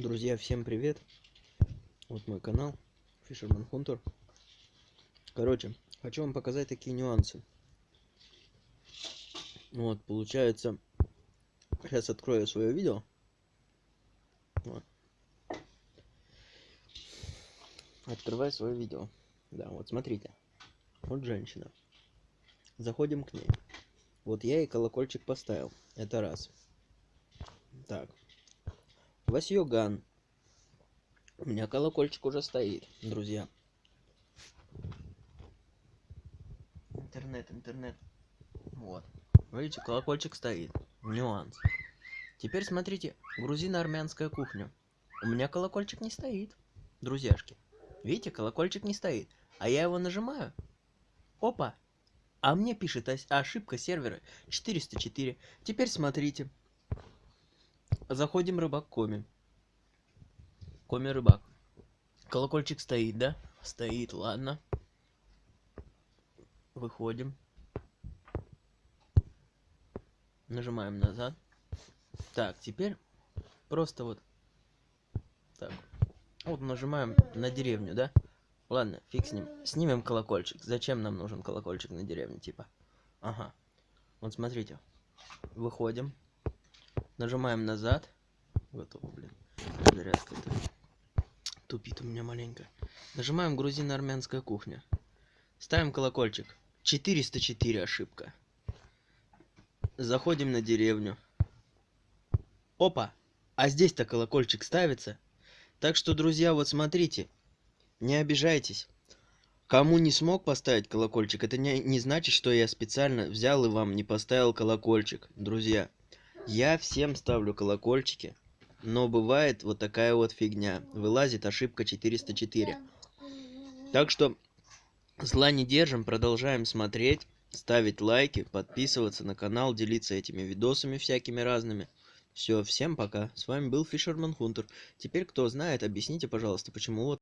Друзья, всем привет! Вот мой канал Fisherman Hunter. Короче, хочу вам показать такие нюансы. Вот, получается, сейчас открою свое видео. Вот. Открываю свое видео. Да, вот смотрите. Вот женщина. Заходим к ней. Вот я ей колокольчик поставил. Это раз. Так, Васьёган. У меня колокольчик уже стоит, друзья. Интернет, интернет. Вот. Видите, колокольчик стоит. Нюанс. Теперь смотрите, грузино-армянская кухня. У меня колокольчик не стоит, друзьяшки. Видите, колокольчик не стоит. А я его нажимаю. Опа. А мне пишет ошибка сервера 404. Теперь смотрите. Заходим рыбак Коми. Коми рыбак. Колокольчик стоит, да? Стоит, ладно. Выходим. Нажимаем назад. Так, теперь просто вот так. Вот нажимаем на деревню, да? Ладно, фиг с ним. Снимем колокольчик. Зачем нам нужен колокольчик на деревне, типа? Ага. Вот смотрите. Выходим. Нажимаем назад. Готово, блин. Зарядка это тупит у меня маленько. Нажимаем грузино-армянская кухня. Ставим колокольчик. 404 ошибка. Заходим на деревню. Опа! А здесь-то колокольчик ставится. Так что, друзья, вот смотрите. Не обижайтесь. Кому не смог поставить колокольчик, это не, не значит, что я специально взял и вам не поставил колокольчик, друзья. Я всем ставлю колокольчики, но бывает вот такая вот фигня. Вылазит ошибка 404. Так что зла не держим, продолжаем смотреть, ставить лайки, подписываться на канал, делиться этими видосами всякими разными. Все, всем пока. С вами был Fisherman Hunter. Теперь, кто знает, объясните, пожалуйста, почему вот